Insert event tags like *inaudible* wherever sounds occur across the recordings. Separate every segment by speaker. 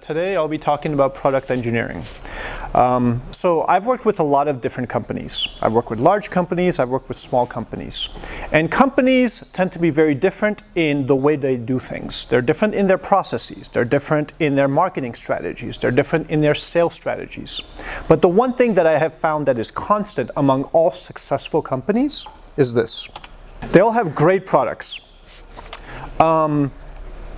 Speaker 1: today I'll be talking about product engineering. Um, so I've worked with a lot of different companies. I've worked with large companies, I've worked with small companies. And companies tend to be very different in the way they do things. They're different in their processes, they're different in their marketing strategies, they're different in their sales strategies. But the one thing that I have found that is constant among all successful companies is this. They all have great products. Um,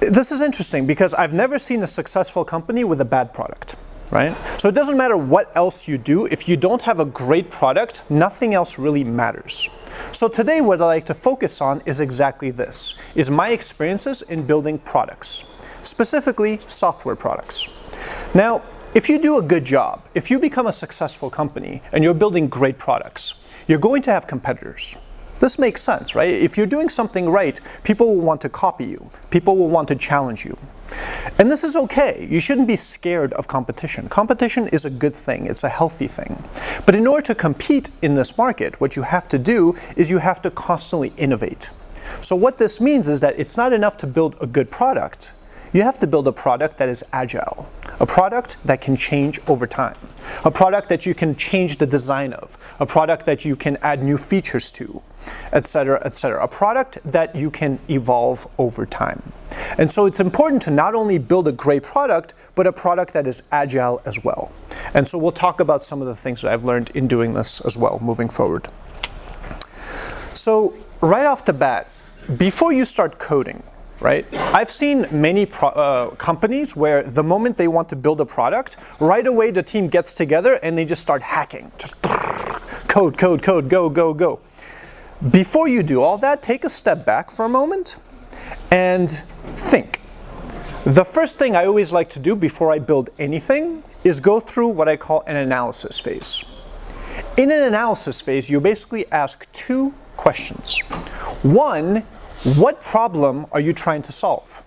Speaker 1: this is interesting because I've never seen a successful company with a bad product, right? So it doesn't matter what else you do, if you don't have a great product, nothing else really matters. So today what I like to focus on is exactly this, is my experiences in building products, specifically software products. Now, if you do a good job, if you become a successful company and you're building great products, you're going to have competitors. This makes sense, right? If you're doing something right, people will want to copy you. People will want to challenge you. And this is okay. You shouldn't be scared of competition. Competition is a good thing. It's a healthy thing. But in order to compete in this market, what you have to do is you have to constantly innovate. So what this means is that it's not enough to build a good product. You have to build a product that is agile, a product that can change over time, a product that you can change the design of, a product that you can add new features to, etc., etc. A product that you can evolve over time. And so it's important to not only build a great product, but a product that is agile as well. And so we'll talk about some of the things that I've learned in doing this as well, moving forward. So right off the bat, before you start coding, right? I've seen many uh, companies where the moment they want to build a product, right away the team gets together and they just start hacking. Just *laughs* code, code, code, go, go, go. Before you do all that, take a step back for a moment and think. The first thing I always like to do before I build anything is go through what I call an analysis phase. In an analysis phase, you basically ask two questions. One what problem are you trying to solve?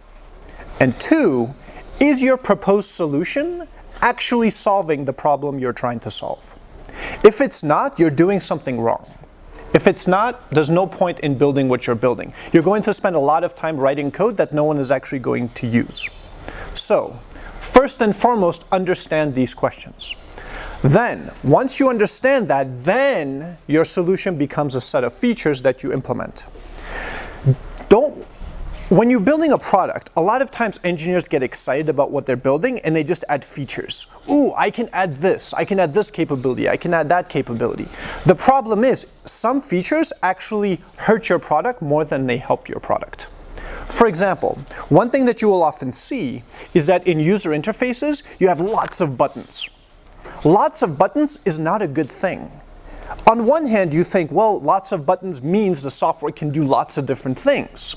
Speaker 1: And two, is your proposed solution actually solving the problem you're trying to solve? If it's not, you're doing something wrong. If it's not, there's no point in building what you're building. You're going to spend a lot of time writing code that no one is actually going to use. So, first and foremost, understand these questions. Then, once you understand that, then your solution becomes a set of features that you implement. Don't, when you're building a product, a lot of times engineers get excited about what they're building and they just add features. Ooh, I can add this, I can add this capability, I can add that capability. The problem is some features actually hurt your product more than they help your product. For example, one thing that you will often see is that in user interfaces, you have lots of buttons. Lots of buttons is not a good thing. On one hand, you think, well, lots of buttons means the software can do lots of different things.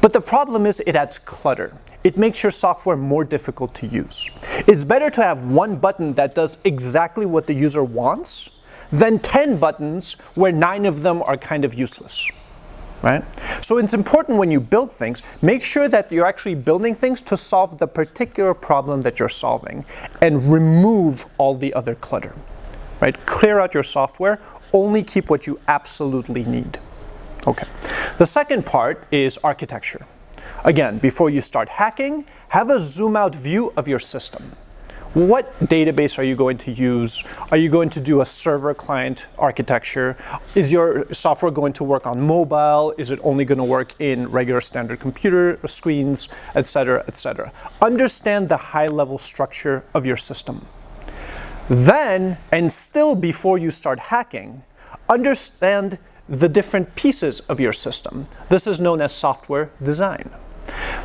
Speaker 1: But the problem is it adds clutter. It makes your software more difficult to use. It's better to have one button that does exactly what the user wants than 10 buttons where nine of them are kind of useless. Right? So it's important when you build things, make sure that you're actually building things to solve the particular problem that you're solving and remove all the other clutter right? Clear out your software, only keep what you absolutely need. Okay. The second part is architecture. Again, before you start hacking, have a zoom out view of your system. What database are you going to use? Are you going to do a server client architecture? Is your software going to work on mobile? Is it only going to work in regular standard computer screens, etc., etc.? Understand the high level structure of your system. Then, and still before you start hacking, understand the different pieces of your system. This is known as software design.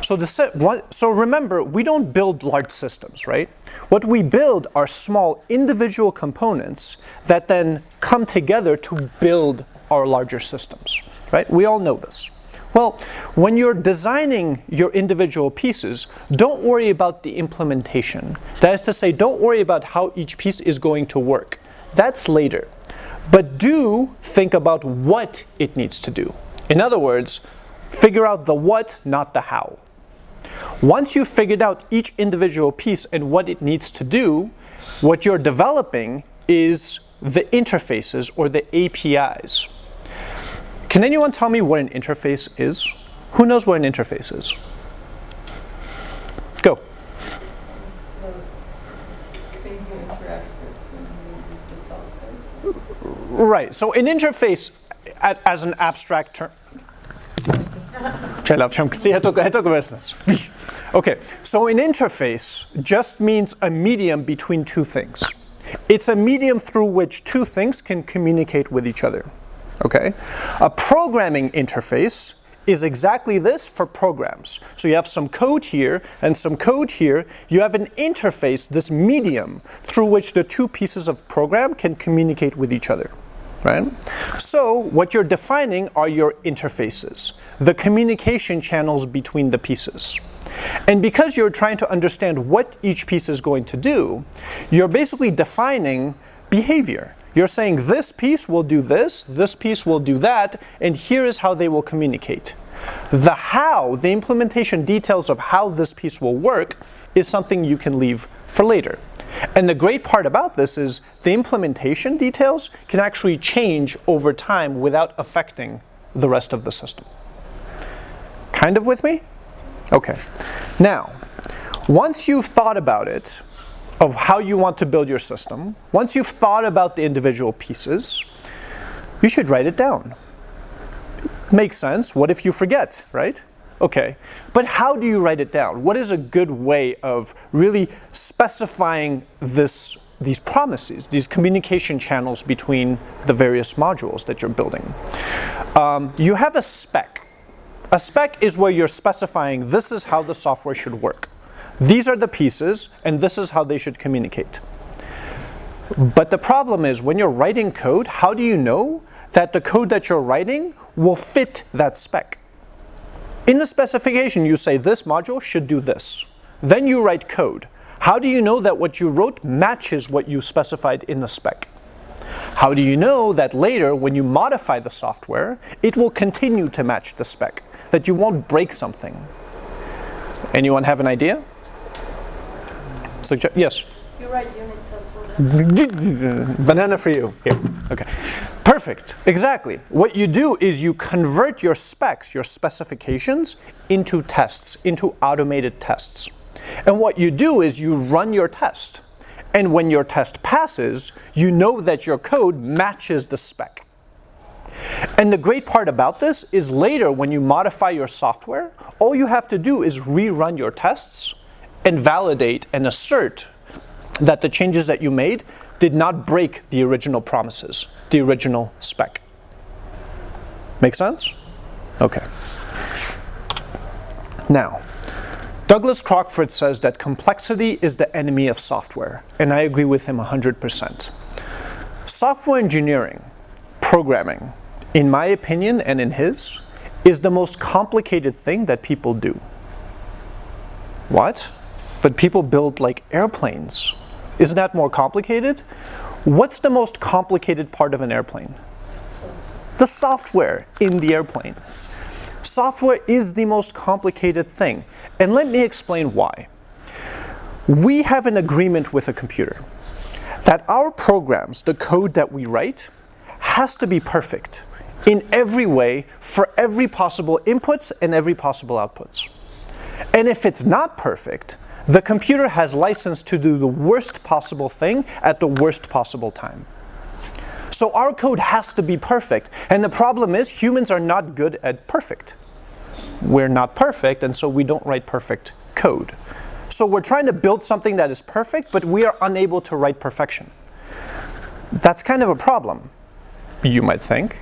Speaker 1: So, the, so remember, we don't build large systems, right? What we build are small individual components that then come together to build our larger systems, right? We all know this. Well, when you're designing your individual pieces, don't worry about the implementation. That is to say, don't worry about how each piece is going to work. That's later. But do think about what it needs to do. In other words, figure out the what, not the how. Once you've figured out each individual piece and what it needs to do, what you're developing is the interfaces or the APIs. Can anyone tell me what an interface is? Who knows what an interface is? Go. Right, so an interface a- as an abstract term. Okay, so an interface just means a medium between two things. It's a medium through which two things can communicate with each other. Okay? A programming interface is exactly this for programs. So you have some code here and some code here. You have an interface, this medium, through which the two pieces of program can communicate with each other. Right? So what you're defining are your interfaces, the communication channels between the pieces. And because you're trying to understand what each piece is going to do, you're basically defining behavior. You're saying this piece will do this, this piece will do that, and here is how they will communicate. The how, the implementation details of how this piece will work, is something you can leave for later. And the great part about this is the implementation details can actually change over time without affecting the rest of the system. Kind of with me? Okay. Now, once you've thought about it, of how you want to build your system, once you've thought about the individual pieces, you should write it down. makes sense. What if you forget, right? Okay. But how do you write it down? What is a good way of really specifying this, these promises, these communication channels between the various modules that you're building? Um, you have a spec. A spec is where you're specifying this is how the software should work. These are the pieces, and this is how they should communicate. But the problem is when you're writing code, how do you know that the code that you're writing will fit that spec? In the specification, you say this module should do this. Then you write code. How do you know that what you wrote matches what you specified in the spec? How do you know that later, when you modify the software, it will continue to match the spec? that you won't break something. Anyone have an idea? Sugge yes?
Speaker 2: You write unit test for that. *laughs*
Speaker 1: Banana for you. Here. Okay. Perfect. Exactly. What you do is you convert your specs, your specifications, into tests, into automated tests. And what you do is you run your test. And when your test passes, you know that your code matches the spec. And the great part about this is later when you modify your software, all you have to do is rerun your tests and validate and assert that the changes that you made did not break the original promises, the original spec. Make sense? Okay. Now, Douglas Crockford says that complexity is the enemy of software, and I agree with him 100%. Software engineering, programming, in my opinion and in his, is the most complicated thing that people do. What? But people build like airplanes. Isn't that more complicated? What's the most complicated part of an airplane? The software in the airplane. Software is the most complicated thing. And let me explain why. We have an agreement with a computer that our programs, the code that we write, has to be perfect in every way for every possible inputs and every possible outputs. And if it's not perfect, the computer has license to do the worst possible thing at the worst possible time. So our code has to be perfect. And the problem is humans are not good at perfect. We're not perfect, and so we don't write perfect code. So we're trying to build something that is perfect, but we are unable to write perfection. That's kind of a problem, you might think.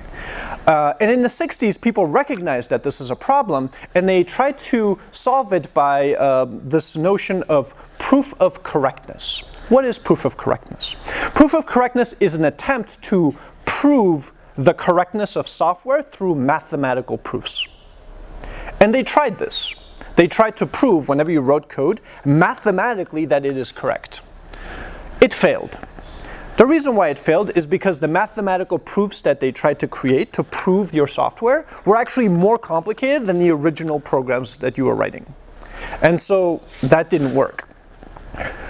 Speaker 1: Uh, and in the 60s, people recognized that this is a problem, and they tried to solve it by uh, this notion of proof of correctness. What is proof of correctness? Proof of correctness is an attempt to prove the correctness of software through mathematical proofs. And they tried this. They tried to prove, whenever you wrote code, mathematically that it is correct. It failed. The reason why it failed is because the mathematical proofs that they tried to create to prove your software were actually more complicated than the original programs that you were writing. And so that didn't work.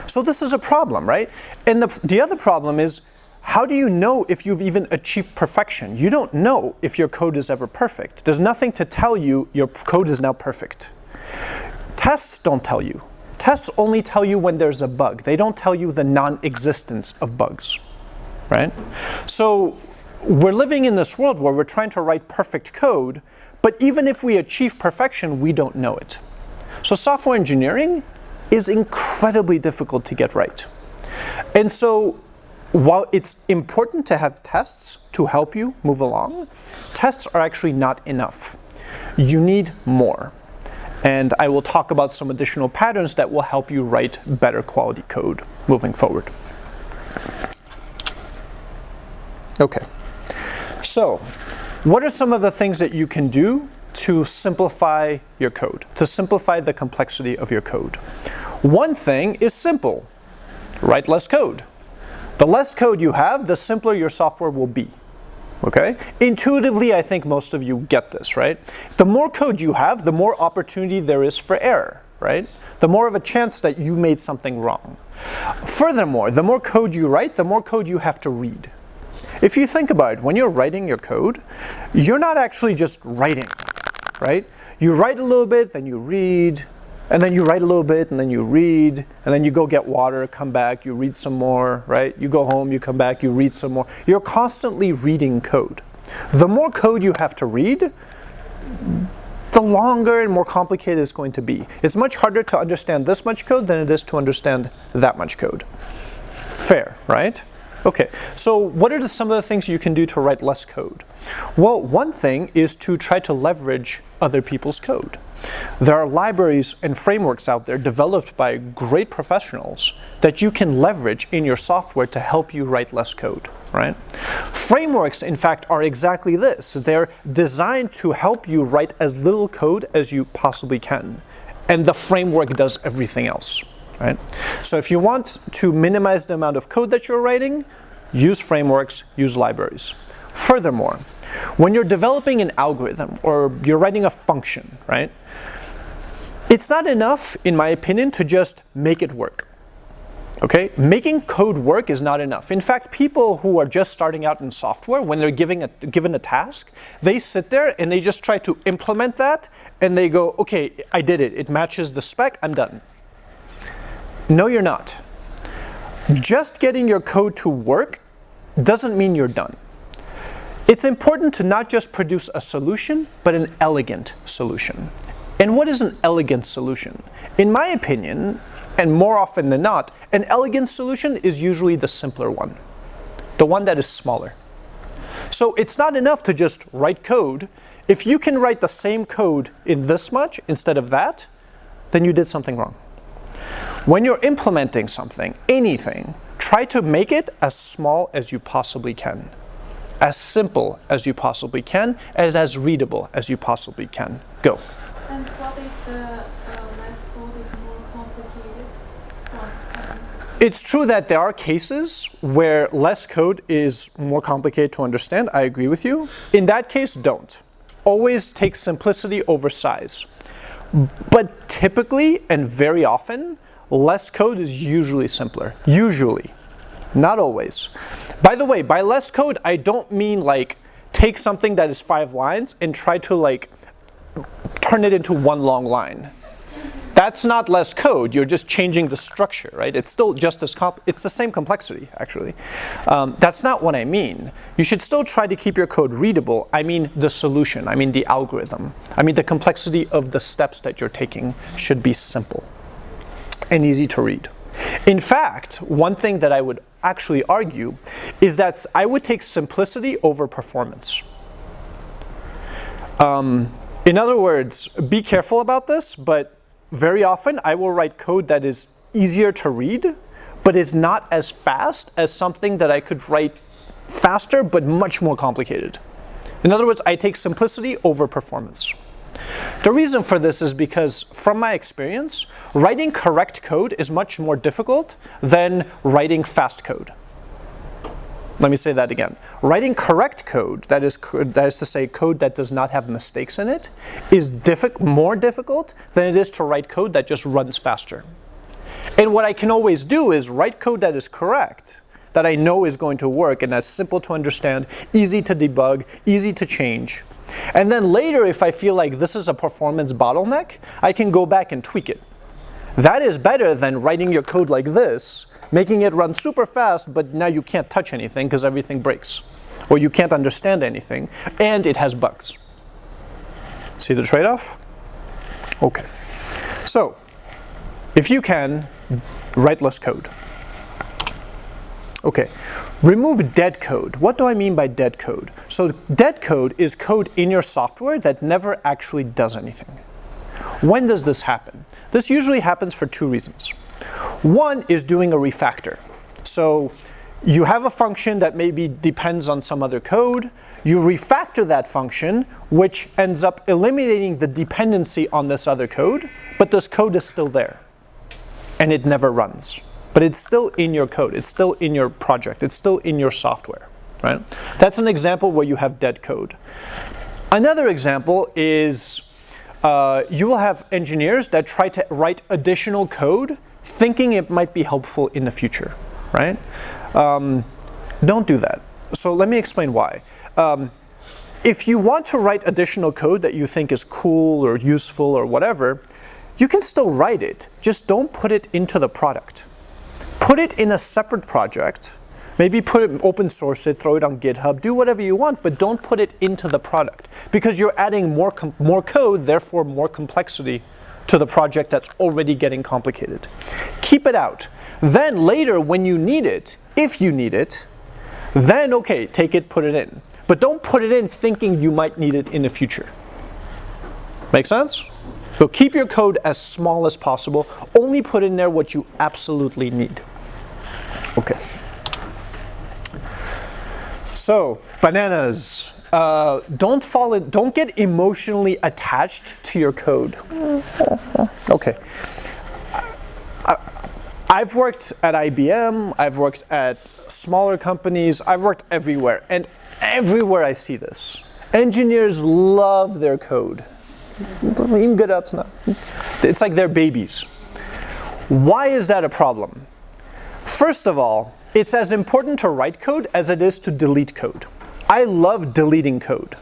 Speaker 1: So this is a problem, right? And the, the other problem is, how do you know if you've even achieved perfection? You don't know if your code is ever perfect. There's nothing to tell you your code is now perfect. Tests don't tell you. Tests only tell you when there's a bug. They don't tell you the non-existence of bugs, right? So we're living in this world where we're trying to write perfect code, but even if we achieve perfection, we don't know it. So software engineering is incredibly difficult to get right. And so while it's important to have tests to help you move along, tests are actually not enough. You need more. And I will talk about some additional patterns that will help you write better quality code moving forward. Okay, so what are some of the things that you can do to simplify your code, to simplify the complexity of your code? One thing is simple, write less code. The less code you have, the simpler your software will be. Okay? Intuitively, I think most of you get this, right? The more code you have, the more opportunity there is for error, right? The more of a chance that you made something wrong. Furthermore, the more code you write, the more code you have to read. If you think about it, when you're writing your code, you're not actually just writing, right? You write a little bit, then you read, and then you write a little bit, and then you read, and then you go get water, come back, you read some more, right? You go home, you come back, you read some more. You're constantly reading code. The more code you have to read, the longer and more complicated it's going to be. It's much harder to understand this much code than it is to understand that much code. Fair, right? Okay, so what are some of the things you can do to write less code? Well, one thing is to try to leverage other people's code. There are libraries and frameworks out there developed by great professionals that you can leverage in your software to help you write less code, right? Frameworks, in fact, are exactly this. They're designed to help you write as little code as you possibly can. And the framework does everything else. Right? So if you want to minimize the amount of code that you're writing, use frameworks, use libraries. Furthermore, when you're developing an algorithm or you're writing a function, right? It's not enough, in my opinion, to just make it work. Okay, making code work is not enough. In fact, people who are just starting out in software, when they're giving a, given a task, they sit there and they just try to implement that and they go, okay, I did it. It matches the spec, I'm done. No, you're not. Just getting your code to work doesn't mean you're done. It's important to not just produce a solution, but an elegant solution. And what is an elegant solution? In my opinion, and more often than not, an elegant solution is usually the simpler one, the one that is smaller. So it's not enough to just write code. If you can write the same code in this much instead of that, then you did something wrong. When you're implementing something, anything, try to make it as small as you possibly can, as simple as you possibly can, and as readable as you possibly can. Go.
Speaker 3: And what if the uh, less code is more complicated to understand?
Speaker 1: It's true that there are cases where less code is more complicated to understand. I agree with you. In that case, don't. Always take simplicity over size. But typically and very often, less code is usually simpler. Usually. Not always. By the way, by less code, I don't mean like take something that is five lines and try to like turn it into one long line. That's not less code, you're just changing the structure, right? It's still just as, comp it's the same complexity, actually. Um, that's not what I mean. You should still try to keep your code readable. I mean the solution, I mean the algorithm. I mean the complexity of the steps that you're taking should be simple and easy to read. In fact, one thing that I would actually argue is that I would take simplicity over performance. Um, in other words, be careful about this, but very often I will write code that is easier to read, but is not as fast as something that I could write faster, but much more complicated. In other words, I take simplicity over performance. The reason for this is because, from my experience, writing correct code is much more difficult than writing fast code. Let me say that again. Writing correct code, that is, that is to say code that does not have mistakes in it, is diffi more difficult than it is to write code that just runs faster. And what I can always do is write code that is correct, that I know is going to work and that's simple to understand, easy to debug, easy to change, and then later, if I feel like this is a performance bottleneck, I can go back and tweak it. That is better than writing your code like this, making it run super fast, but now you can't touch anything because everything breaks. Or you can't understand anything, and it has bugs. See the trade-off? Okay. So, if you can, write less code. Okay, remove dead code. What do I mean by dead code? So dead code is code in your software that never actually does anything. When does this happen? This usually happens for two reasons. One is doing a refactor. So you have a function that maybe depends on some other code, you refactor that function, which ends up eliminating the dependency on this other code, but this code is still there, and it never runs. But it's still in your code, it's still in your project, it's still in your software, right? That's an example where you have dead code. Another example is uh, you will have engineers that try to write additional code thinking it might be helpful in the future, right? Um, don't do that. So let me explain why. Um, if you want to write additional code that you think is cool or useful or whatever, you can still write it, just don't put it into the product. Put it in a separate project, maybe put it open source it, throw it on GitHub, do whatever you want, but don't put it into the product because you're adding more, more code, therefore more complexity to the project that's already getting complicated. Keep it out. Then later when you need it, if you need it, then okay, take it, put it in. But don't put it in thinking you might need it in the future. Make sense? So keep your code as small as possible. Only put in there what you absolutely need. Okay. So, bananas. Uh, don't fall in, don't get emotionally attached to your code. *laughs* Okay. I've worked at IBM, I've worked at smaller companies, I've worked everywhere, and everywhere I see this. Engineers love their code. It's like they're babies. Why is that a problem? First of all, it's as important to write code as it is to delete code. I love deleting code.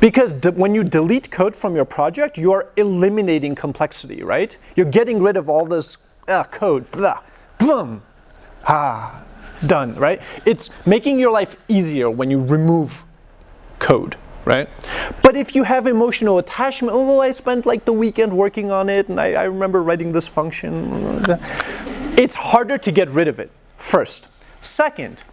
Speaker 1: Because when you delete code from your project, you are eliminating complexity, right? You're getting rid of all this uh, code. Blah boom, ah, done, right? It's making your life easier when you remove code, right? But if you have emotional attachment, oh, I spent like the weekend working on it and I, I remember writing this function, it's harder to get rid of it, first. Second,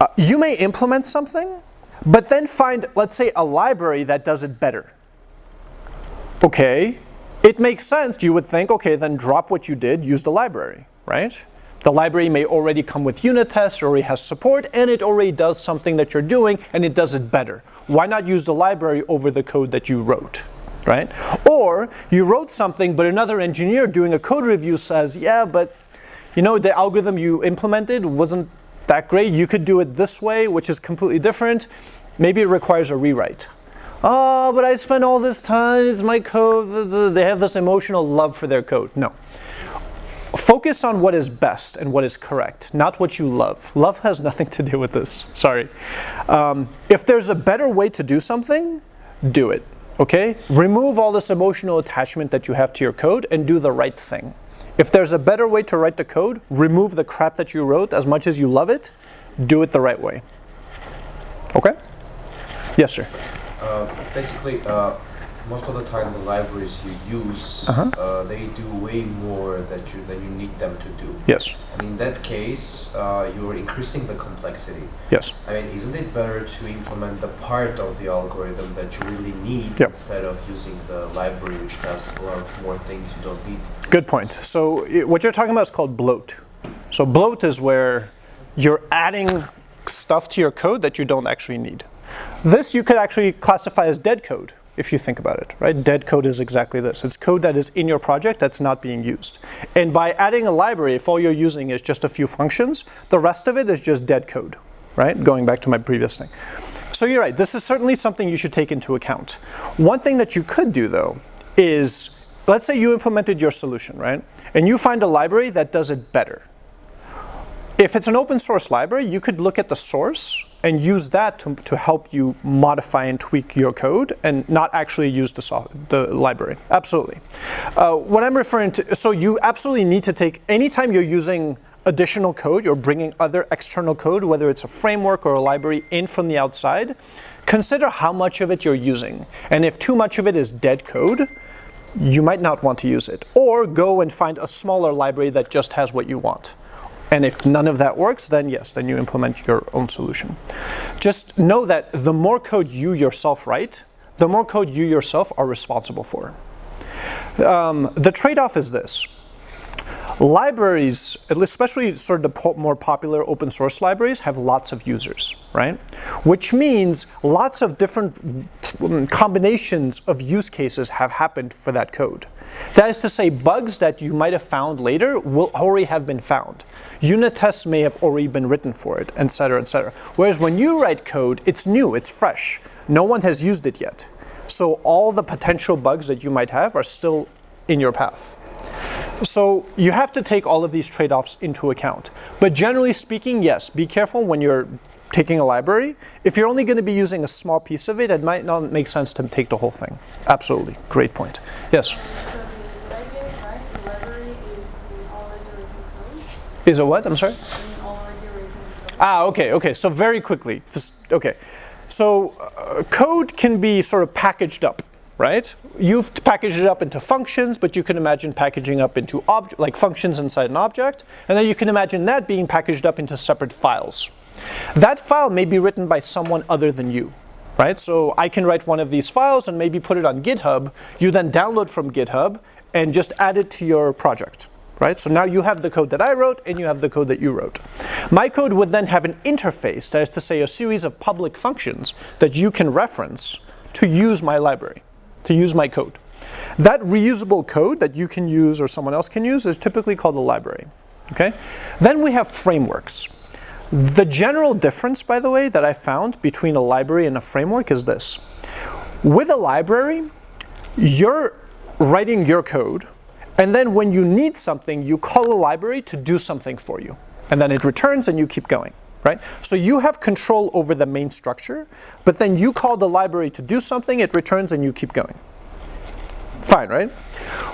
Speaker 1: uh, you may implement something, but then find, let's say, a library that does it better. Okay, it makes sense, you would think, okay, then drop what you did, use the library, right? The library may already come with unit tests, already has support, and it already does something that you're doing, and it does it better. Why not use the library over the code that you wrote? Right? Or you wrote something, but another engineer doing a code review says, yeah, but you know, the algorithm you implemented wasn't that great. You could do it this way, which is completely different. Maybe it requires a rewrite. Oh, but I spent all this time, it's my code. They have this emotional love for their code. No. Focus on what is best and what is correct, not what you love. Love has *laughs* nothing to do with this, sorry. Um, if there's a better way to do something, do it, okay? Remove all this emotional attachment that you have to your code and do the right thing. If there's a better way to write the code, remove the crap that you wrote as much as you love it, do it the right way. Okay? Yes, sir.
Speaker 4: Uh, basically, uh, most of the time the libraries you use, uh-huh. uh, they do way more that you than you need them to do.
Speaker 1: Yes.
Speaker 4: And in that case, uh, you're increasing the complexity.
Speaker 1: Yes.
Speaker 4: I mean, isn't it better to implement the part of the algorithm that you really need
Speaker 1: yep.
Speaker 4: instead of using the library which does a lot of more things you don't need?
Speaker 1: Good point. So it, what you're talking about is called bloat. So bloat is where you're adding stuff to your code that you don't actually need. This you could actually classify as dead code if you think about it, right? Dead code is exactly this. It's code that is in your project that's not being used. And by adding a library, if all you're using is just a few functions, the rest of it is just dead code, right? Going back to my previous thing. So you're right, this is certainly something you should take into account. One thing that you could do though is, let's say you implemented your solution, right? And you find a library that does it better. If it's an open source library, you could look at the source and use that to, to help you modify and tweak your code and not actually use the, the library. Absolutely. Uh, what I'm referring to, so you absolutely need to take, anytime you're using additional code, you're bringing other external code, whether it's a framework or a library in from the outside, consider how much of it you're using. And if too much of it is dead code, you might not want to use it. Or go and find a smaller library that just has what you want. And if none of that works, then yes, then you implement your own solution. Just know that the more code you yourself write, the more code you yourself are responsible for. Um, the trade-off is this. Libraries, especially sort of the more popular open source libraries, have lots of users, right? Which means lots of different um, combinations of use cases have happened for that code. That is to say, bugs that you might have found later will already have been found. Unit tests may have already been written for it, et cetera, et cetera. Whereas when you write code, it's new, it's fresh. No one has used it yet. So all the potential bugs that you might have are still in your path. So you have to take all of these trade-offs into account. But generally speaking, yes, be careful when you're taking a library. If you're only going to be using a small piece of it, it might not make sense to take the whole thing. Absolutely. Great point. Yes?
Speaker 3: So the library, right, the library is the already written code,
Speaker 1: Is a what? I'm sorry? Ah, okay, okay. So very quickly, just, okay. So uh, code can be sort of packaged up, right? You've packaged it up into functions, but you can imagine packaging up into like functions inside an object, and then you can imagine that being packaged up into separate files. That file may be written by someone other than you, right? So I can write one of these files and maybe put it on GitHub. You then download from GitHub and just add it to your project, right? So now you have the code that I wrote and you have the code that you wrote. My code would then have an interface, that is to say a series of public functions that you can reference to use my library, to use my code. That reusable code that you can use or someone else can use is typically called a library, okay? Then we have frameworks. The general difference, by the way, that I found between a library and a framework is this. With a library, you're writing your code, and then when you need something, you call a library to do something for you. And then it returns and you keep going, right? So you have control over the main structure, but then you call the library to do something, it returns and you keep going. Fine, right?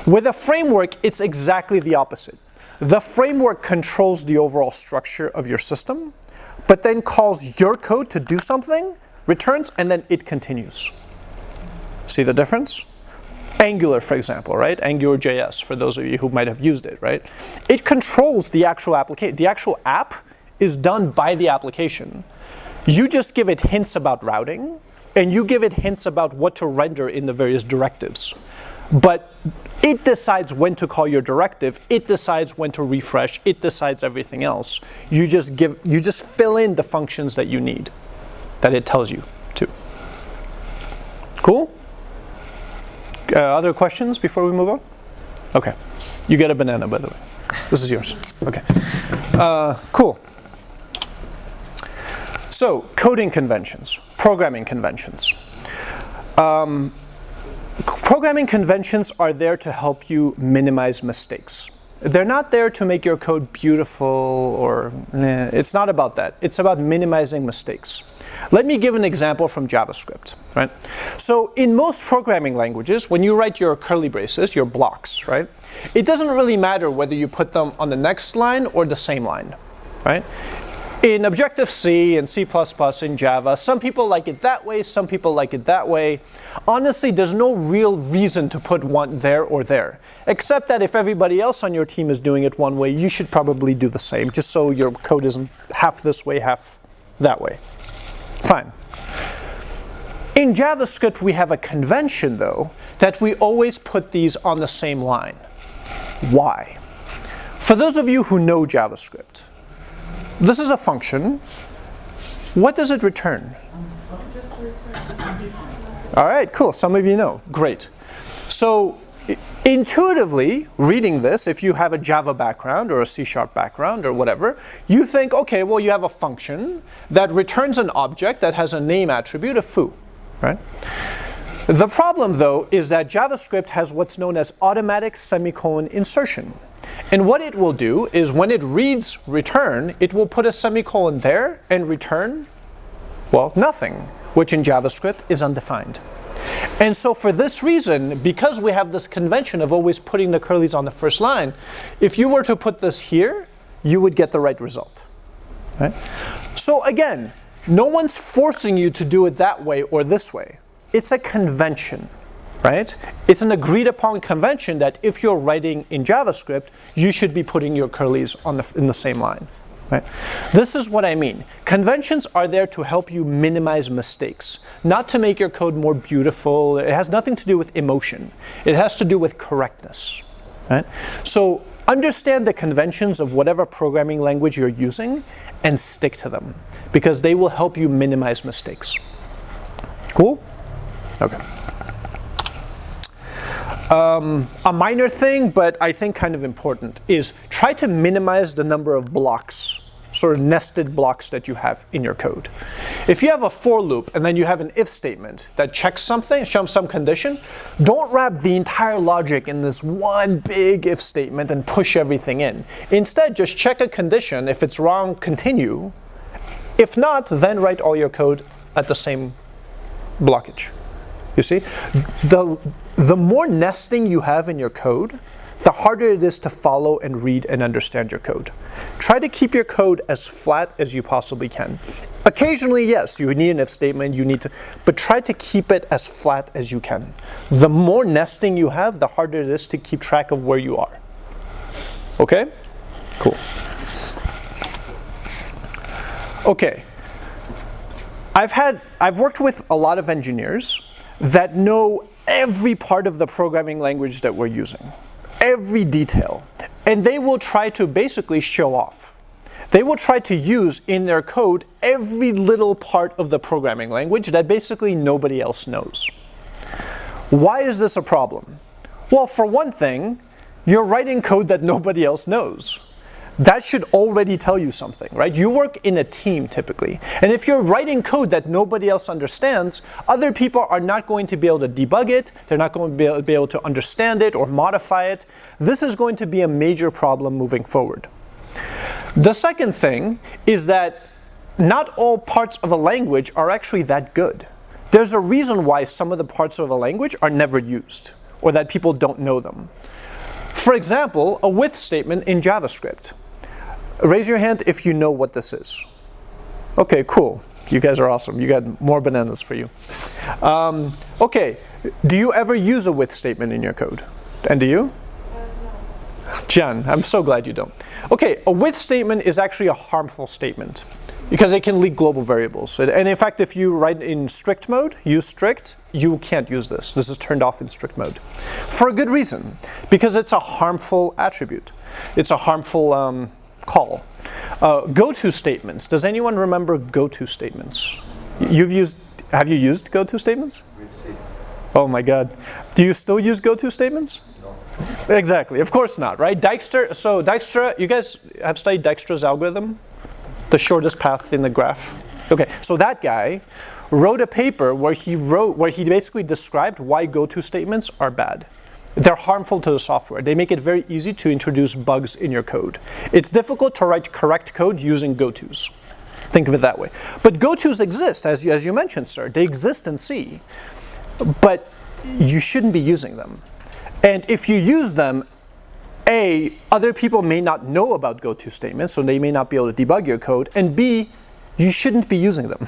Speaker 1: With a framework, it's exactly the opposite. The framework controls the overall structure of your system, but then calls your code to do something, returns, and then it continues. See the difference? Angular, for example, right? Angular JS, for those of you who might have used it, right? It controls the actual application. The actual app is done by the application. You just give it hints about routing, and you give it hints about what to render in the various directives. But it decides when to call your directive, it decides when to refresh, it decides everything else. You just give you just fill in the functions that you need that it tells you to. Cool? Uh, other questions before we move on? Okay. You get a banana, by the way. This is yours. Okay. Uh, cool. So, coding conventions, programming conventions. Um, programming conventions are there to help you minimize mistakes. They're not there to make your code beautiful or eh, it's not about that. It's about minimizing mistakes. Let me give an example from JavaScript, right? So in most programming languages, when you write your curly braces, your blocks, right? It doesn't really matter whether you put them on the next line or the same line, right? In Objective-C and C++ in Java, some people like it that way, some people like it that way. Honestly, there's no real reason to put one there or there, except that if everybody else on your team is doing it one way, you should probably do the same, just so your code isn't half this way, half that way. Fine. In JavaScript, we have a convention, though, that we always put these on the same line. Why? For those of you who know JavaScript, this is a function. What does it return? All right, cool. Some of you know. Great. So intuitively, reading this, if you have a Java background or a C-sharp background or whatever, you think, okay, well, you have a function that returns an object that has a name attribute of foo, right? The problem, though, is that JavaScript has what's known as automatic semicolon insertion. And what it will do is when it reads return, it will put a semicolon there and return Well, nothing, which in JavaScript is undefined. And so for this reason, because we have this convention of always putting the curlies on the first line, if you were to put this here, you would get the right result. Right? So again, no one's forcing you to do it that way or this way. It's a convention, right? It's an agreed upon convention that if you're writing in JavaScript, you should be putting your curlies on the, in the same line. Right? This is what I mean. Conventions are there to help you minimize mistakes, not to make your code more beautiful. It has nothing to do with emotion. It has to do with correctness. Right? So understand the conventions of whatever programming language you're using and stick to them because they will help you minimize mistakes. Cool? Okay. Um, a minor thing, but I think kind of important, is try to minimize the number of blocks, sort of nested blocks that you have in your code. If you have a for loop and then you have an if statement that checks something, shows some condition, don't wrap the entire logic in this one big if statement and push everything in. Instead, just check a condition. If it's wrong, continue. If not, then write all your code at the same blockage. You see, the, the more nesting you have in your code, the harder it is to follow and read and understand your code. Try to keep your code as flat as you possibly can. Occasionally, yes, you need an if statement, you need to, but try to keep it as flat as you can. The more nesting you have, the harder it is to keep track of where you are. Okay? Cool. Okay. I've had, I've worked with a lot of engineers that know every part of the programming language that we're using, every detail. And they will try to basically show off. They will try to use in their code every little part of the programming language that basically nobody else knows. Why is this a problem? Well, for one thing, you're writing code that nobody else knows that should already tell you something, right? You work in a team typically. And if you're writing code that nobody else understands, other people are not going to be able to debug it. They're not going to be able to understand it or modify it. This is going to be a major problem moving forward. The second thing is that not all parts of a language are actually that good. There's a reason why some of the parts of a language are never used or that people don't know them. For example, a with statement in JavaScript. Raise your hand if you know what this is. Okay, cool. You guys are awesome. You got more bananas for you. Um, okay, do you ever use a with statement in your code? And do you? Jen, I'm so glad you don't. Okay, a with statement is actually a harmful statement because it can leak global variables. And in fact, if you write in strict mode, use strict, you can't use this. This is turned off in strict mode. For a good reason, because it's a harmful attribute. It's a harmful um, call. Uh, go-to statements. Does anyone remember go-to statements? You've used, have you used go-to statements? Oh my God. Do you still use go-to statements? No. Exactly, of course not, right? Dijkstra, so Dijkstra, you guys have studied Dijkstra's algorithm? The shortest path in the graph? Okay, so that guy wrote a paper where he wrote, where he basically described why go-to statements are bad. They're harmful to the software. They make it very easy to introduce bugs in your code. It's difficult to write correct code using go-tos. Think of it that way. But go-tos exist, as you, as you mentioned, sir. They exist in C. But you shouldn't be using them. And if you use them, A, other people may not know about go-to statements, so they may not be able to debug your code. And B, you shouldn't be using them.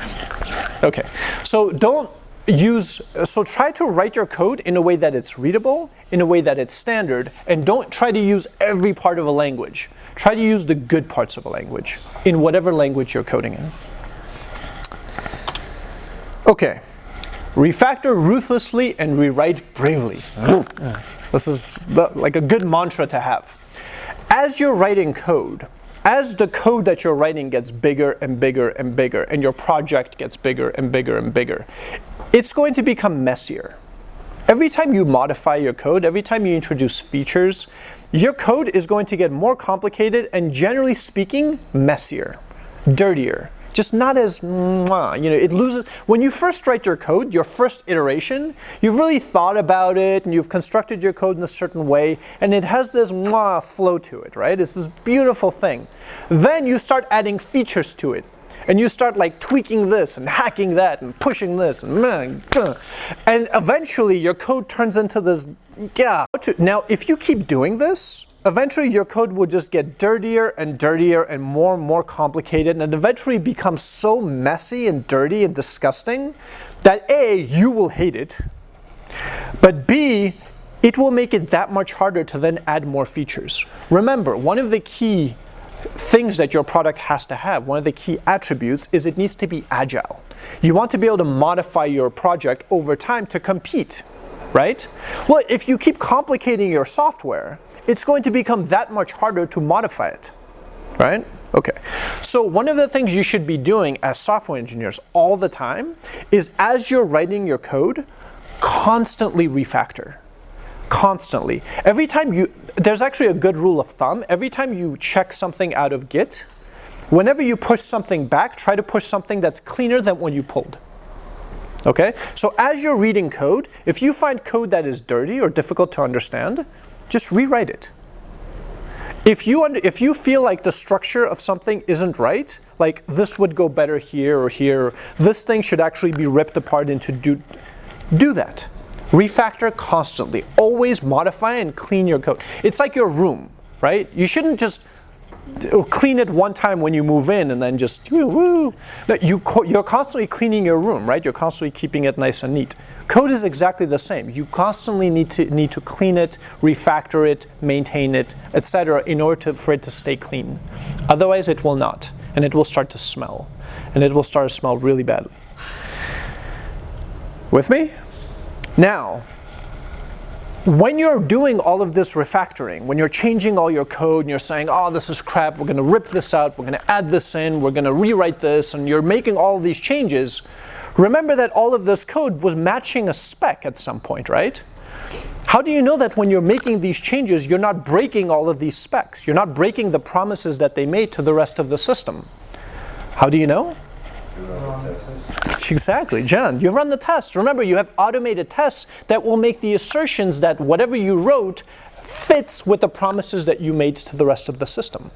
Speaker 1: *laughs* okay, so don't use, so try to write your code in a way that it's readable, in a way that it's standard, and don't try to use every part of a language. Try to use the good parts of a language in whatever language you're coding in. Okay, refactor ruthlessly and rewrite bravely. *laughs* this is the, like a good mantra to have. As you're writing code, as the code that you're writing gets bigger and bigger and bigger, and your project gets bigger and bigger and bigger, it's going to become messier. Every time you modify your code, every time you introduce features, your code is going to get more complicated and generally speaking, messier, dirtier. Just not as, you know, it loses, when you first write your code, your first iteration, you've really thought about it and you've constructed your code in a certain way and it has this flow to it, right? It's this beautiful thing. Then you start adding features to it and you start like tweaking this and hacking that and pushing this and and eventually your code turns into this yeah. Now if you keep doing this, eventually your code will just get dirtier and dirtier and more and more complicated and eventually become so messy and dirty and disgusting that A, you will hate it, but B, it will make it that much harder to then add more features. Remember, one of the key things that your product has to have, one of the key attributes is it needs to be agile. You want to be able to modify your project over time to compete, right? Well, if you keep complicating your software, it's going to become that much harder to modify it, right? Okay, so one of the things you should be doing as software engineers all the time is as you're writing your code, constantly refactor constantly. Every time you, there's actually a good rule of thumb. Every time you check something out of Git, whenever you push something back, try to push something that's cleaner than when you pulled. Okay? So as you're reading code, if you find code that is dirty or difficult to understand, just rewrite it. If you, if you feel like the structure of something isn't right, like this would go better here or here, this thing should actually be ripped apart into do, do that. Refactor constantly. Always modify and clean your code. It's like your room, right? You shouldn't just clean it one time when you move in and then just woo. No, you you're constantly cleaning your room, right? You're constantly keeping it nice and neat. Code is exactly the same. You constantly need to need to clean it, refactor it, maintain it, etc. in order to, for it to stay clean. Otherwise, it will not, and it will start to smell, and it will start to smell really badly. With me? Now, when you're doing all of this refactoring, when you're changing all your code and you're saying, oh, this is crap, we're going to rip this out, we're going to add this in, we're going to rewrite this, and you're making all these changes, remember that all of this code was matching a spec at some point, right? How do you know that when you're making these changes, you're not breaking all of these specs? You're not breaking the promises that they made to the rest of the system? How do you know? *laughs* Exactly, John, you run the tests. Remember, you have automated tests that will make the assertions that whatever you wrote fits with the promises that you made to the rest of the system.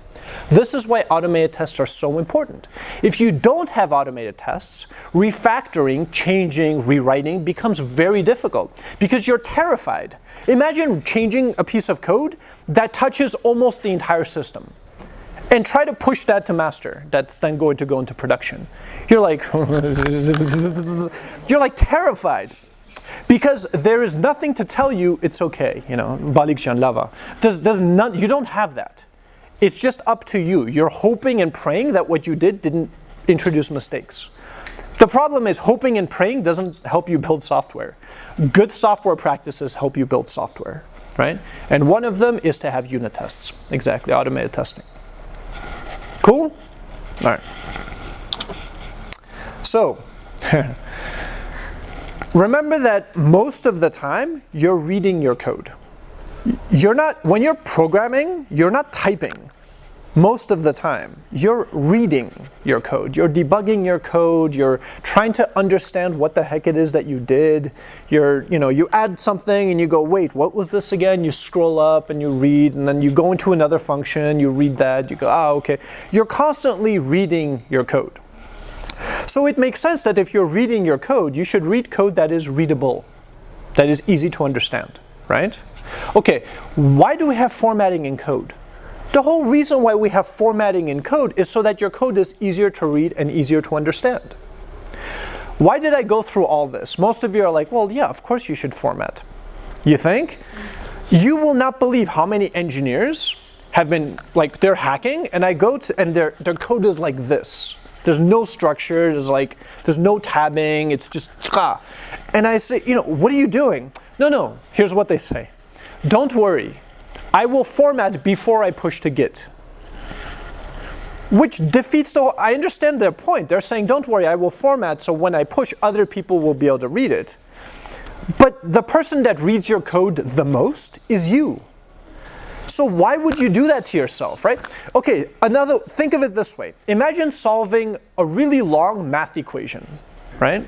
Speaker 1: This is why automated tests are so important. If you don't have automated tests, refactoring, changing, rewriting becomes very difficult because you're terrified. Imagine changing a piece of code that touches almost the entire system and try to push that to master that's then going to go into production. You're like, *laughs* you're like terrified because there is nothing to tell you it's okay, you know, balik lava. Does, does not, you don't have that. It's just up to you. You're hoping and praying that what you did didn't introduce mistakes. The problem is hoping and praying doesn't help you build software. Good software practices help you build software, right? And one of them is to have unit tests, exactly, automated testing. Cool? All right. So, *laughs* remember that most of the time you're reading your code. You're not, when you're programming, you're not typing most of the time. You're reading your code. You're debugging your code. You're trying to understand what the heck it is that you did. You're, you know, you add something and you go, wait, what was this again? You scroll up and you read, and then you go into another function, you read that, you go, ah, okay. You're constantly reading your code. So it makes sense that if you're reading your code, you should read code that is readable, that is easy to understand, right? Okay, why do we have formatting in code? The whole reason why we have formatting in code is so that your code is easier to read and easier to understand. Why did I go through all this? Most of you are like, well, yeah, of course you should format. You think? You will not believe how many engineers have been, like, they're hacking, and I go to, and their, their code is like this. There's no structure, there's like, there's no tabbing, it's just, ah. And I say, you know, what are you doing? No, no, here's what they say. Don't worry, I will format before I push to Git. Which defeats the, I understand their point. They're saying, don't worry, I will format so when I push, other people will be able to read it. But the person that reads your code the most is you. So why would you do that to yourself, right? Okay, another, think of it this way. Imagine solving a really long math equation, right?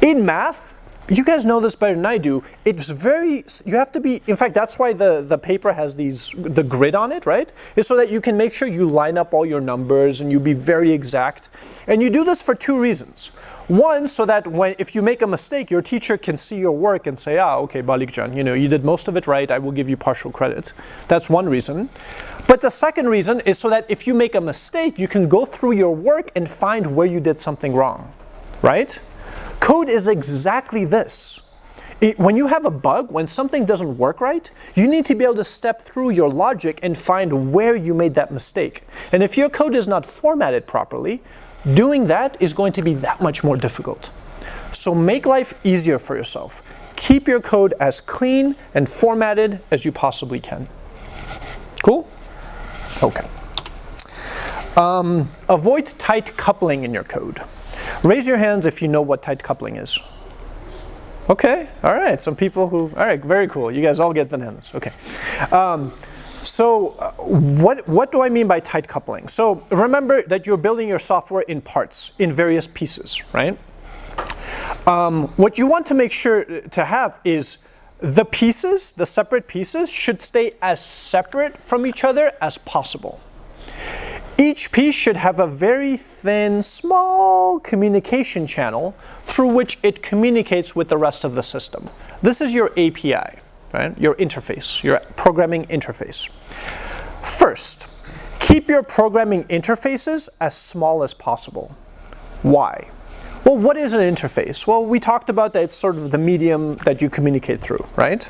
Speaker 1: In math, you guys know this better than I do. It's very, you have to be, in fact, that's why the, the paper has these, the grid on it, right? Is so that you can make sure you line up all your numbers and you be very exact. And you do this for two reasons. One, so that when, if you make a mistake, your teacher can see your work and say, ah, okay, Balikjan, you know, you did most of it right, I will give you partial credit. That's one reason. But the second reason is so that if you make a mistake, you can go through your work and find where you did something wrong, right? Code is exactly this. It, when you have a bug, when something doesn't work right, you need to be able to step through your logic and find where you made that mistake. And if your code is not formatted properly, doing that is going to be that much more difficult. So make life easier for yourself. Keep your code as clean and formatted as you possibly can. Cool? Okay. Um, avoid tight coupling in your code. Raise your hands if you know what tight coupling is. Okay, all right, some people who, all right, very cool. You guys all get bananas, okay. Um, so uh, what, what do I mean by tight coupling? So remember that you're building your software in parts, in various pieces, right? Um, what you want to make sure to have is the pieces, the separate pieces, should stay as separate from each other as possible. Each piece should have a very thin, small communication channel through which it communicates with the rest of the system. This is your API, right? Your interface, your programming interface. First, keep your programming interfaces as small as possible. Why? Well, what is an interface? Well, we talked about that it's sort of the medium that you communicate through, right?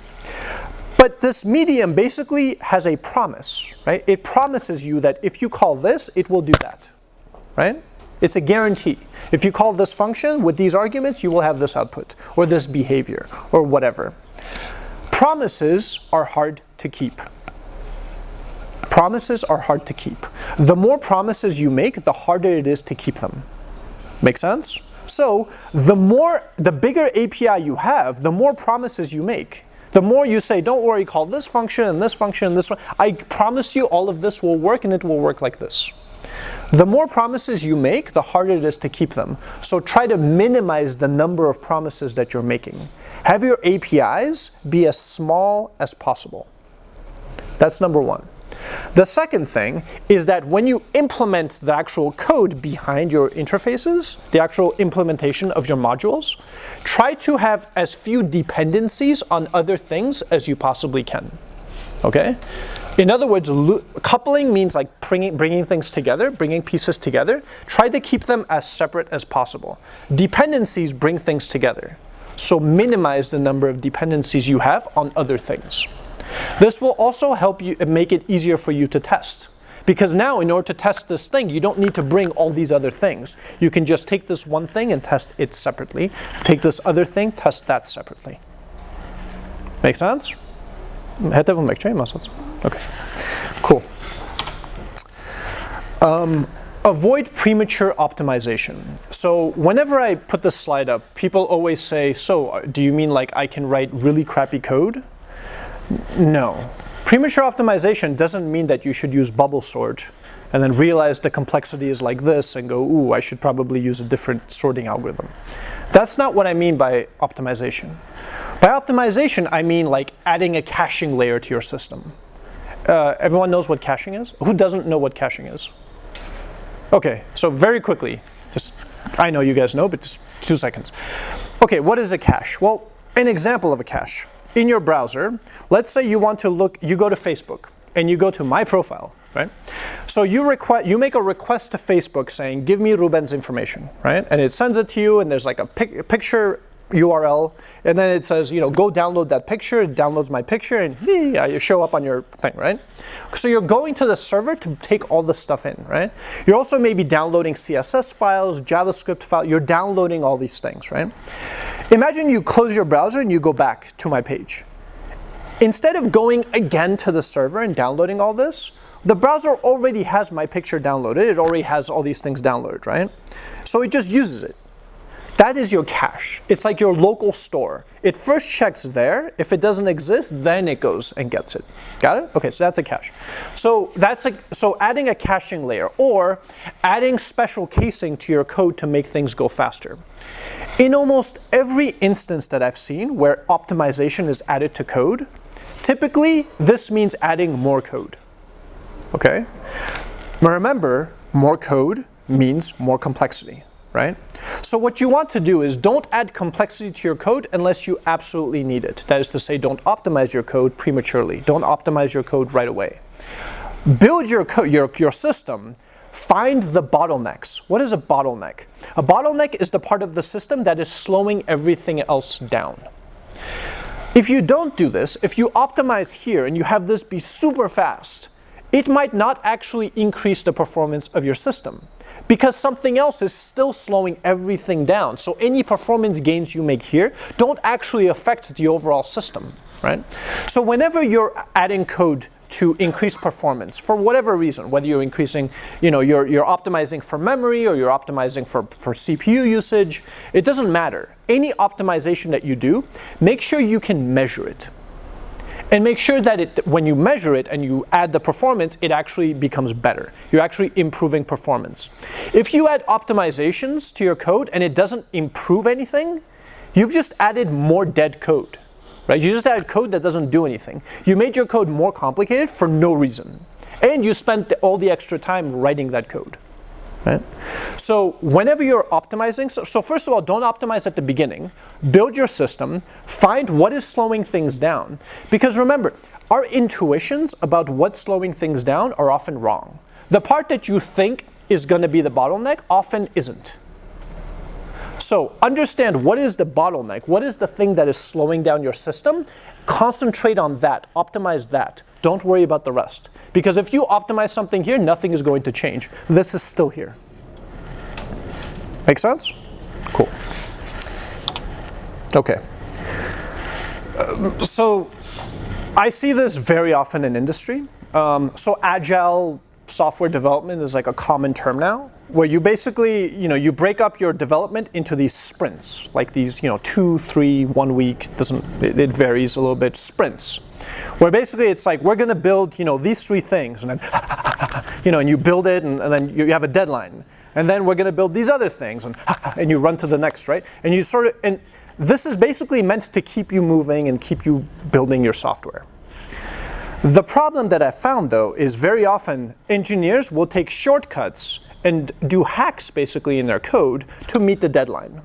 Speaker 1: But this medium basically has a promise, right? It promises you that if you call this, it will do that, right? It's a guarantee. If you call this function with these arguments, you will have this output, or this behavior, or whatever. Promises are hard to keep. Promises are hard to keep. The more promises you make, the harder it is to keep them. Make sense? So the more, the bigger API you have, the more promises you make. The more you say, don't worry, call this function and this function and this one, I promise you all of this will work and it will work like this. The more promises you make, the harder it is to keep them. So try to minimize the number of promises that you're making. Have your APIs be as small as possible. That's number one. The second thing is that when you implement the actual code behind your interfaces, the actual implementation of your modules, try to have as few dependencies on other things as you possibly can. Okay? In other words, coupling means like bringing, bringing things together, bringing pieces together. Try to keep them as separate as possible. Dependencies bring things together. So minimize the number of dependencies you have on other things. This will also help you make it easier for you to test. Because now in order to test this thing, you don't need to bring all these other things. You can just take this one thing and test it separately. Take this other thing, test that separately. Make sense? Okay, cool. Um, avoid premature optimization. So whenever I put this slide up, people always say, so do you mean like I can write really crappy code? No. Premature optimization doesn't mean that you should use bubble sort and then realize the complexity is like this and go, ooh, I should probably use a different sorting algorithm. That's not what I mean by optimization. By optimization, I mean like adding a caching layer to your system. Uh, everyone knows what caching is? Who doesn't know what caching is? Okay, so very quickly, just, I know you guys know, but just two seconds. Okay, what is a cache? Well, an example of a cache in your browser, let's say you want to look, you go to Facebook and you go to my profile, right? So you request, you make a request to Facebook saying, give me Ruben's information, right? And it sends it to you and there's like a, pic a picture URL and then it says, you know, go download that picture, it downloads my picture and hmm, yeah, you show up on your thing, right? So you're going to the server to take all the stuff in, right? You're also maybe downloading CSS files, JavaScript files, you're downloading all these things, right? Imagine you close your browser and you go back to my page. Instead of going again to the server and downloading all this, the browser already has my picture downloaded. It already has all these things downloaded, right? So it just uses it. That is your cache. It's like your local store. It first checks there. If it doesn't exist, then it goes and gets it. Got it? Okay, so that's a cache. So that's a, so adding a caching layer or adding special casing to your code to make things go faster. In almost every instance that I've seen where optimization is added to code, typically this means adding more code. Okay? But remember, more code means more complexity, right? So what you want to do is don't add complexity to your code unless you absolutely need it. That is to say, don't optimize your code prematurely. Don't optimize your code right away. Build your, your, your system Find the bottlenecks. What is a bottleneck? A bottleneck is the part of the system that is slowing everything else down. If you don't do this, if you optimize here and you have this be super fast, it might not actually increase the performance of your system because something else is still slowing everything down. So any performance gains you make here don't actually affect the overall system, right? So whenever you're adding code to increase performance for whatever reason, whether you're increasing, you know, you're, you're optimizing for memory or you're optimizing for, for CPU usage, it doesn't matter. Any optimization that you do, make sure you can measure it. And make sure that it, when you measure it and you add the performance, it actually becomes better. You're actually improving performance. If you add optimizations to your code and it doesn't improve anything, you've just added more dead code right? You just added code that doesn't do anything. You made your code more complicated for no reason. And you spent all the extra time writing that code. Right? So whenever you're optimizing, so, so first of all, don't optimize at the beginning. Build your system, find what is slowing things down. Because remember, our intuitions about what's slowing things down are often wrong. The part that you think is going to be the bottleneck often isn't. So understand what is the bottleneck, what is the thing that is slowing down your system, concentrate on that, optimize that. Don't worry about the rest. Because if you optimize something here, nothing is going to change. This is still here. Make sense? Cool. Okay. Uh, so I see this very often in industry. Um, so agile software development is like a common term now, where you basically, you know, you break up your development into these sprints, like these, you know, two, three, one week, doesn't, it, varies a little bit, sprints. Where basically it's like, we're gonna build, you know, these three things, and then, *laughs* you know, and you build it, and, and then you, you have a deadline. And then we're gonna build these other things, and, *laughs* and you run to the next, right? And you sort of, and this is basically meant to keep you moving and keep you building your software. The problem that I found though is very often engineers will take shortcuts and do hacks basically in their code to meet the deadline.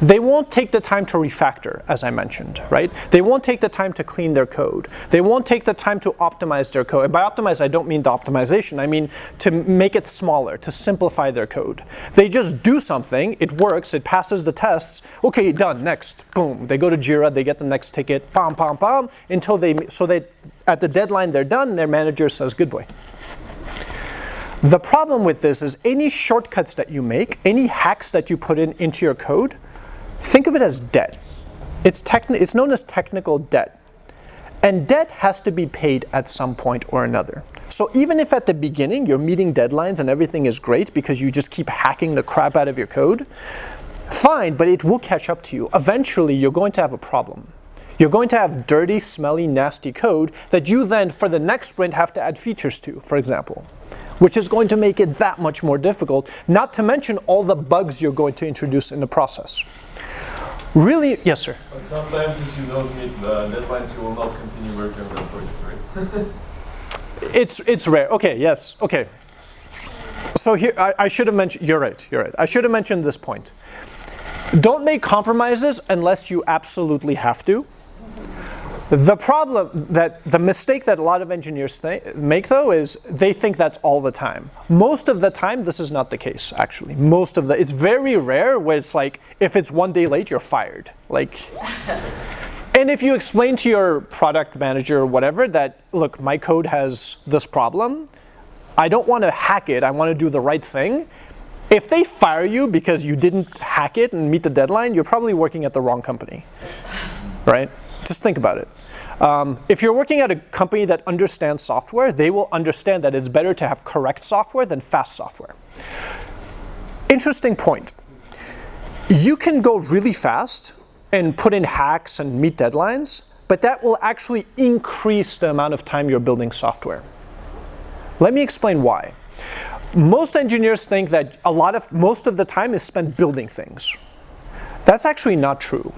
Speaker 1: They won't take the time to refactor, as I mentioned, right? They won't take the time to clean their code. They won't take the time to optimize their code. And by optimize, I don't mean the optimization. I mean to make it smaller, to simplify their code. They just do something, it works, it passes the tests, okay, done, next, boom. They go to Jira, they get the next ticket, pom, pom, pom, until they, so they, at the deadline they're done, their manager says, good boy. The problem with this is any shortcuts that you make, any hacks that you put in into your code, Think of it as debt. It's, it's known as technical debt. And debt has to be paid at some point or another. So even if at the beginning you're meeting deadlines and everything is great because you just keep hacking the crap out of your code, fine, but it will catch up to you. Eventually you're going to have a problem. You're going to have dirty, smelly, nasty code that you then, for the next sprint, have to add features to, for example, which is going to make it that much more difficult, not to mention all the bugs you're going to introduce in the process. Really? Yes, sir.
Speaker 5: But sometimes if you don't meet the deadlines, you will not continue working on that project, right? *laughs*
Speaker 1: it's, it's rare. Okay, yes, okay. So here, I, I should have mentioned, you're right, you're right. I should have mentioned this point. Don't make compromises unless you absolutely have to. The problem that the mistake that a lot of engineers make though is they think that's all the time. Most of the time this is not the case actually. Most of the it's very rare where it's like if it's one day late you're fired. Like *laughs* and if you explain to your product manager or whatever that look my code has this problem, I don't want to hack it, I want to do the right thing. If they fire you because you didn't hack it and meet the deadline, you're probably working at the wrong company. *laughs* Right? Just think about it. Um, if you're working at a company that understands software, they will understand that it's better to have correct software than fast software. Interesting point. You can go really fast and put in hacks and meet deadlines, but that will actually increase the amount of time you're building software. Let me explain why. Most engineers think that a lot of, most of the time is spent building things, That's actually not true.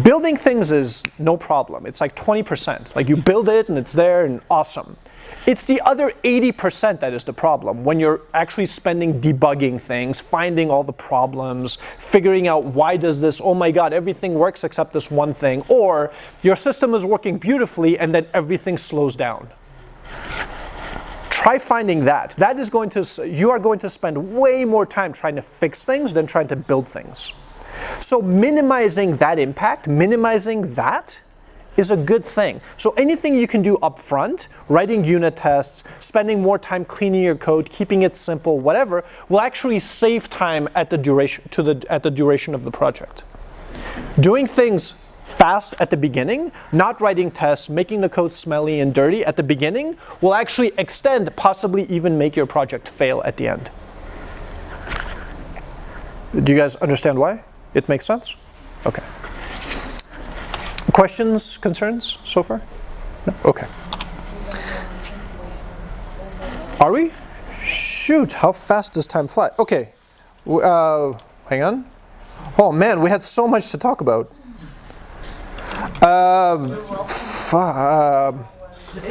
Speaker 1: Building things is no problem. It's like 20%. Like you build it and it's there and awesome. It's the other 80% that is the problem when you're actually spending debugging things, finding all the problems, figuring out why does this, oh my god, everything works except this one thing, or your system is working beautifully and then everything slows down. Try finding that. That is going to, you are going to spend way more time trying to fix things than trying to build things. So minimizing that impact, minimizing that is a good thing. So anything you can do up front, writing unit tests, spending more time cleaning your code, keeping it simple, whatever, will actually save time at the duration, to the, at the duration of the project. Doing things fast at the beginning, not writing tests, making the code smelly and dirty at the beginning, will actually extend, possibly even make your project fail at the end. Do you guys understand why? It makes sense? Okay. Questions, concerns so far? No? Okay. Are we? Shoot, how fast does time fly? Okay, uh, hang on. Oh man, we had so much to talk about. Um, uh,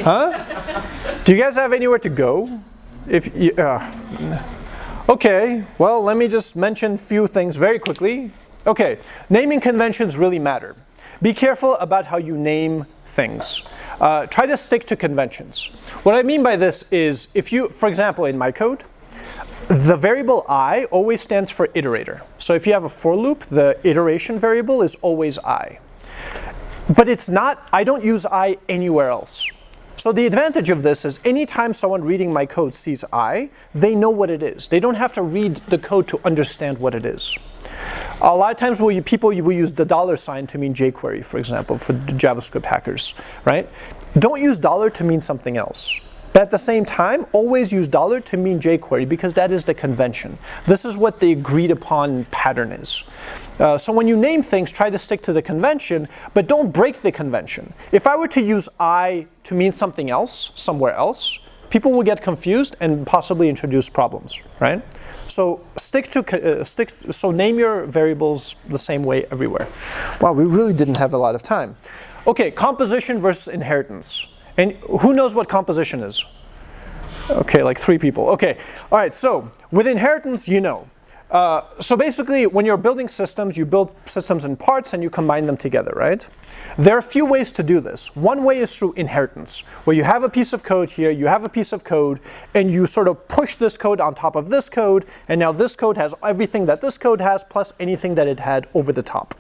Speaker 1: huh? Do you guys have anywhere to go? If you, uh, okay, well, let me just mention few things very quickly. Okay, naming conventions really matter. Be careful about how you name things. Uh, try to stick to conventions. What I mean by this is if you, for example, in my code, the variable i always stands for iterator. So if you have a for loop, the iteration variable is always i. But it's not, I don't use i anywhere else. So the advantage of this is anytime someone reading my code sees i, they know what it is. They don't have to read the code to understand what it is. A lot of times we'll, people will use the dollar sign to mean jQuery, for example, for JavaScript hackers, right? Don't use dollar to mean something else. But at the same time, always use dollar to mean jQuery because that is the convention. This is what the agreed upon pattern is. Uh, so when you name things, try to stick to the convention, but don't break the convention. If I were to use I to mean something else, somewhere else, people will get confused and possibly introduce problems, right? So stick to uh, stick. So name your variables the same way everywhere. Wow, we really didn't have a lot of time. Okay, composition versus inheritance. And who knows what composition is? Okay, like three people. Okay, all right. So with inheritance, you know. Uh, so basically, when you're building systems, you build systems in parts and you combine them together, right? There are a few ways to do this. One way is through inheritance, where you have a piece of code here, you have a piece of code, and you sort of push this code on top of this code, and now this code has everything that this code has, plus anything that it had over the top.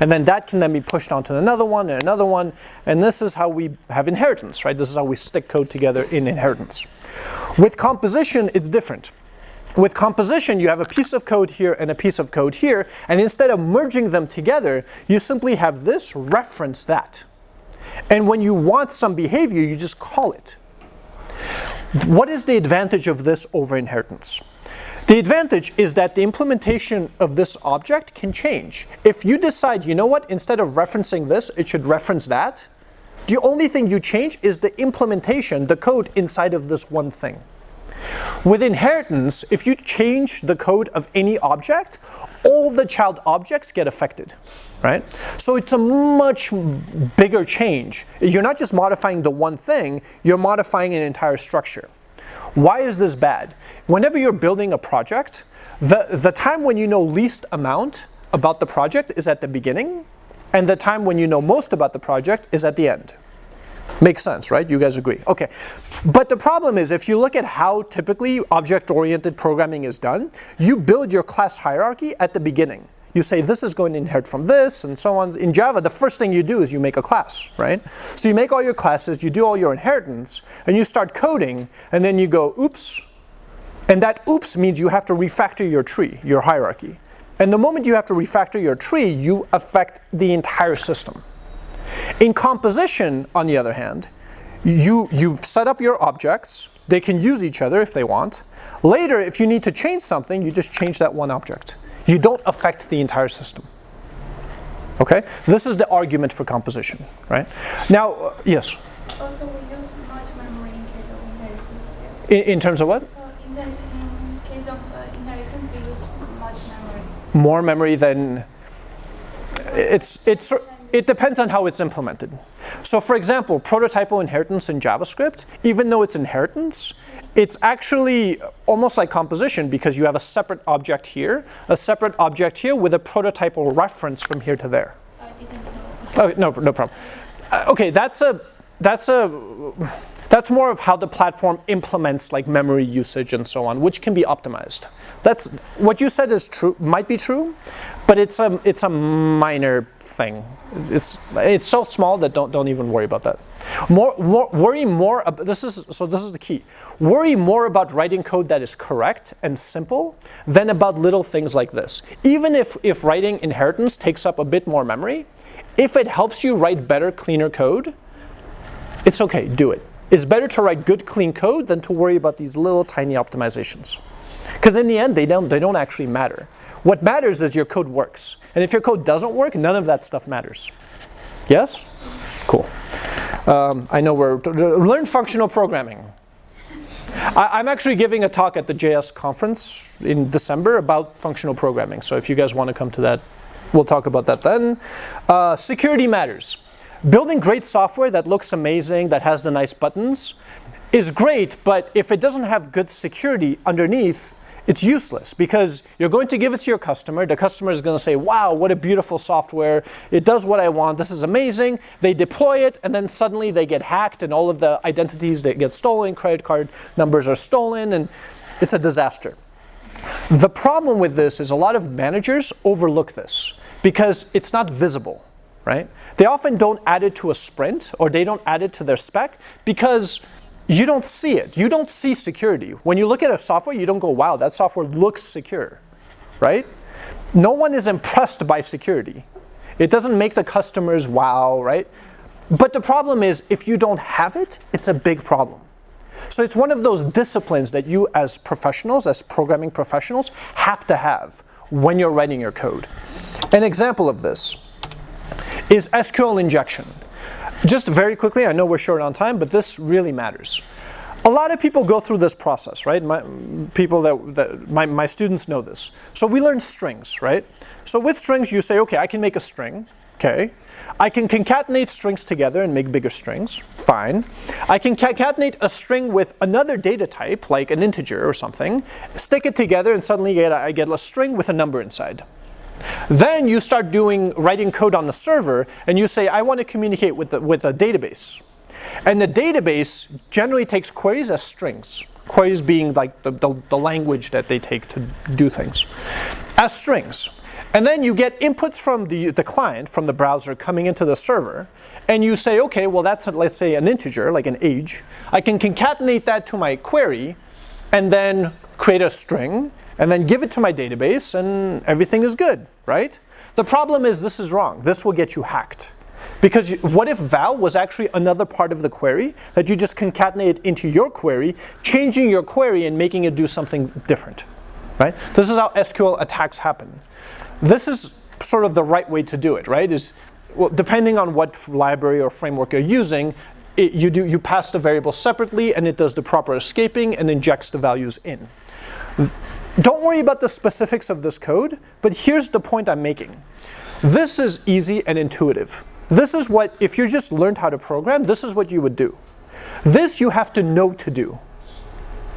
Speaker 1: And then that can then be pushed onto another one and another one, and this is how we have inheritance, right? This is how we stick code together in inheritance. With composition, it's different. With composition, you have a piece of code here and a piece of code here, and instead of merging them together, you simply have this reference that. And when you want some behavior, you just call it. What is the advantage of this over inheritance? The advantage is that the implementation of this object can change. If you decide, you know what, instead of referencing this, it should reference that, the only thing you change is the implementation, the code inside of this one thing. With inheritance, if you change the code of any object, all the child objects get affected, right? So it's a much bigger change. You're not just modifying the one thing, you're modifying an entire structure. Why is this bad? Whenever you're building a project, the, the time when you know least amount about the project is at the beginning, and the time when you know most about the project is at the end. Makes sense, right? You guys agree. Okay. But the problem is if you look at how typically object-oriented programming is done, you build your class hierarchy at the beginning. You say this is going to inherit from this and so on. In Java, the first thing you do is you make a class, right? So you make all your classes, you do all your inheritance, and you start coding, and then you go, oops. And that oops means you have to refactor your tree, your hierarchy. And the moment you have to refactor your tree, you affect the entire system. In composition, on the other hand, you, you set up your objects. They can use each other if they want. Later, if you need to change something, you just change that one object. You don't affect the entire system. Okay? This is the argument for composition, right? Now, uh, yes?
Speaker 3: Also, we use much memory in case of inheritance.
Speaker 1: In, in terms of what?
Speaker 3: Uh, in, the, in case of uh, inheritance, we use much memory.
Speaker 1: More memory than it's, it's, it depends on how it's implemented. So for example, prototypal inheritance in JavaScript, even though it's inheritance, it's actually almost like composition because you have a separate object here, a separate object here with a prototypal reference from here to there. Oh, no, no problem. Uh, okay, that's a, that's a, that's more of how the platform implements like memory usage and so on, which can be optimized. That's, what you said is true, might be true, but it's a, it's a minor thing. It's, it's so small that don't, don't even worry about that. More, more, worry more, ab- this is, so this is the key. Worry more about writing code that is correct and simple than about little things like this. Even if, if writing inheritance takes up a bit more memory, if it helps you write better, cleaner code, it's okay, do it. It's better to write good, clean code than to worry about these little tiny optimizations. Because in the end, they don't, they don't actually matter. What matters is your code works. And if your code doesn't work, none of that stuff matters. Yes? Cool. Um, I know we're, learn functional programming. I, am actually giving a talk at the JS conference in December about functional programming. So if you guys want to come to that, we'll talk about that then. Uh, security matters. Building great software that looks amazing, that has the nice buttons, is great, but if it doesn't have good security underneath, it's useless because you're going to give it to your customer. The customer is going to say, wow, what a beautiful software. It does what I want. This is amazing. They deploy it, and then suddenly they get hacked, and all of the identities that get stolen, credit card numbers are stolen, and it's a disaster. The problem with this is a lot of managers overlook this because it's not visible, right? They often don't add it to a sprint or they don't add it to their spec because you don't see it. You don't see security. When you look at a software, you don't go, wow, that software looks secure, right? No one is impressed by security. It doesn't make the customers wow, right? But the problem is, if you don't have it, it's a big problem. So it's one of those disciplines that you as professionals, as programming professionals, have to have when you're writing your code. An example of this is SQL injection. Just very quickly, I know we're short on time, but this really matters. A lot of people go through this process, right? My, people that, that my, my students know this. So we learn strings, right? So with strings, you say, okay, I can make a string, okay. I can concatenate strings together and make bigger strings, fine. I can concatenate a string with another data type, like an integer or something, stick it together and suddenly I get a string with a number inside. Then you start doing writing code on the server and you say, I want to communicate with, the, with a database. And the database generally takes queries as strings. Queries being like the, the, the language that they take to do things. As strings. And then you get inputs from the, the client, from the browser coming into the server. And you say, okay, well that's, let's say an integer, like an age. I can concatenate that to my query and then create a string and then give it to my database and everything is good, right? The problem is this is wrong. This will get you hacked. Because you, what if val was actually another part of the query that you just concatenate into your query, changing your query and making it do something different, right? This is how SQL attacks happen. This is sort of the right way to do it, right? Is well, depending on what library or framework you're using, it, you do you pass the variable separately and it does the proper escaping and injects the values in. Don't worry about the specifics of this code, but here's the point I'm making. This is easy and intuitive. This is what, if you just learned how to program, this is what you would do. This you have to know to do.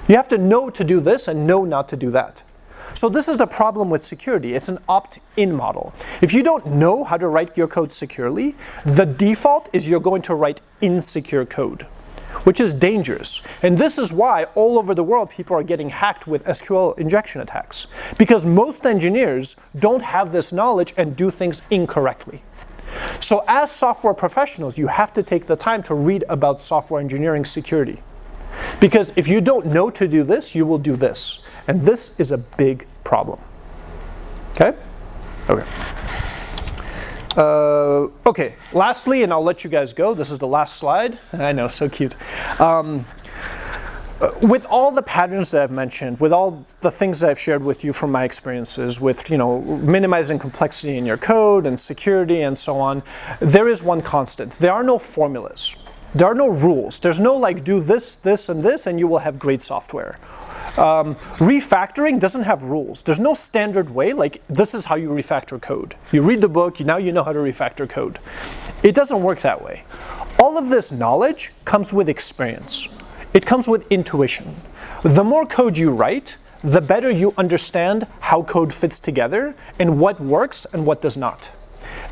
Speaker 1: You have to know to do this and know not to do that. So this is the problem with security. It's an opt-in model. If you don't know how to write your code securely, the default is you're going to write insecure code which is dangerous. And this is why all over the world people are getting hacked with SQL injection attacks. Because most engineers don't have this knowledge and do things incorrectly. So as software professionals, you have to take the time to read about software engineering security. Because if you don't know to do this, you will do this. And this is a big problem. Okay? Okay. Uh, okay, lastly, and I'll let you guys go. This is the last slide. I know, so cute. Um, uh, with all the patterns that I've mentioned, with all the things that I've shared with you from my experiences with you know minimizing complexity in your code and security and so on, there is one constant. There are no formulas. There are no rules. There's no like do this, this, and this, and you will have great software. Um, refactoring doesn't have rules. There's no standard way, like this is how you refactor code. You read the book, now you know how to refactor code. It doesn't work that way. All of this knowledge comes with experience. It comes with intuition. The more code you write, the better you understand how code fits together and what works and what does not.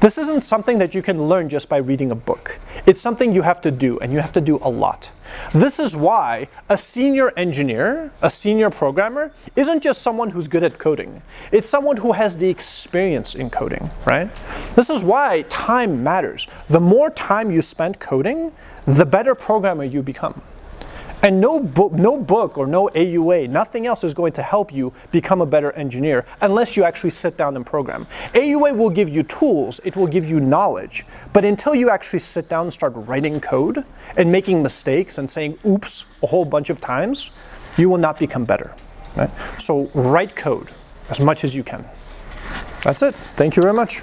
Speaker 1: This isn't something that you can learn just by reading a book. It's something you have to do, and you have to do a lot. This is why a senior engineer, a senior programmer, isn't just someone who's good at coding. It's someone who has the experience in coding, right? This is why time matters. The more time you spend coding, the better programmer you become. And no, book, no book or no AUA, nothing else is going to help you become a better engineer unless you actually sit down and program. AUA will give you tools, it will give you knowledge, but until you actually sit down and start writing code and making mistakes and saying oops a whole bunch of times, you will not become better. Right? So write code as much as you can. That's it. Thank you very much.